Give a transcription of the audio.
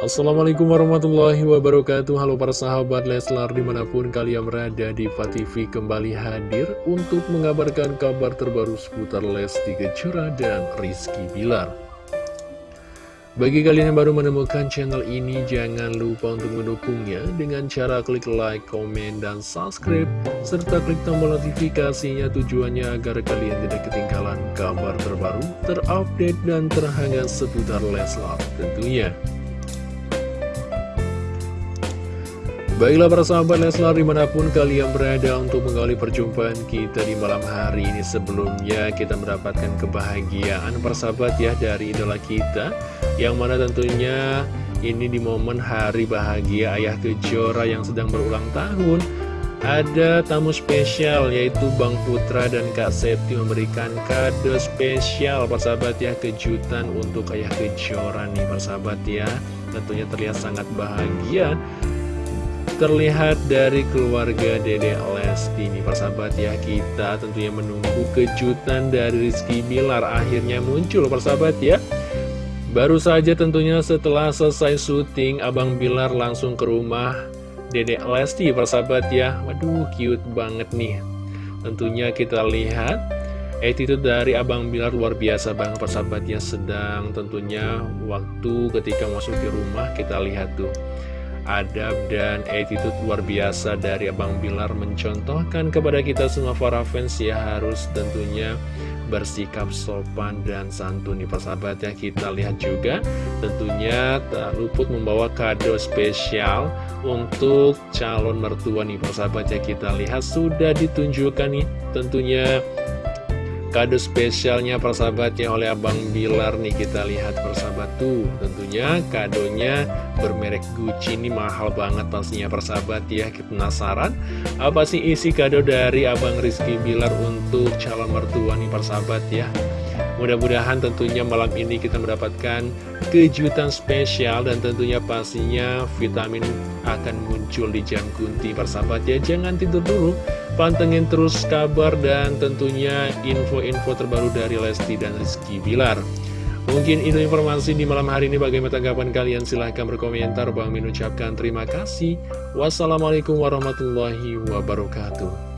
Assalamualaikum warahmatullahi wabarakatuh Halo para sahabat Leslar di mana pun kalian berada di TV kembali hadir Untuk mengabarkan kabar terbaru seputar Lesti Kejora dan Rizky Bilar bagi kalian yang baru menemukan channel ini, jangan lupa untuk mendukungnya dengan cara klik like, komen, dan subscribe, serta klik tombol notifikasinya tujuannya agar kalian tidak ketinggalan kabar terbaru, terupdate, dan terhangat seputar Leslar tentunya. Baiklah para sahabat Leslar di mana pun kalian berada untuk mengawali perjumpaan kita di malam hari ini. Sebelumnya kita mendapatkan kebahagiaan para sahabat ya dari idola kita. Yang mana tentunya ini di momen hari bahagia Ayah Kejora yang sedang berulang tahun. Ada tamu spesial yaitu Bang Putra dan Kak Septi memberikan kado spesial. Persahabat ya kejutan untuk Ayah Kejora nih persahabat ya. Tentunya terlihat sangat bahagia terlihat dari keluarga Dede Lesti ini persahabat ya kita tentunya menunggu kejutan dari Rizky Bilar. Akhirnya muncul persahabat ya. Baru saja tentunya setelah selesai syuting Abang Bilar langsung ke rumah Dede Lesti persahabat ya. Waduh cute banget nih. Tentunya kita lihat attitude dari Abang Bilar luar biasa banget persahabat ya. Sedang tentunya waktu ketika masuk ke rumah kita lihat tuh adab dan attitude luar biasa dari Abang Bilar mencontohkan kepada kita semua para fans ya harus tentunya bersikap sopan dan santun nih persahabat ya. Kita lihat juga tentunya tak luput membawa kado spesial untuk calon mertua nih persahabat ya. Kita lihat sudah ditunjukkan nih tentunya kado spesialnya persahabatnya oleh Abang Bilar nih kita lihat persahabat tuh tentunya kadonya bermerek Gucci ini mahal banget pastinya persahabat ya kita penasaran. Apa sih isi kado dari Abang Rizky Bilar untuk calon mertua nih persahabat ya Mudah-mudahan tentunya malam ini kita mendapatkan kejutan spesial dan tentunya pastinya vitamin akan muncul di jam kunti persahabat ya. Jangan tidur dulu, pantengin terus kabar dan tentunya info-info terbaru dari Lesti dan Rizky Bilar. Mungkin itu informasi di malam hari ini bagaimana tanggapan kalian silahkan berkomentar. Bang Min ucapkan terima kasih. Wassalamualaikum warahmatullahi wabarakatuh.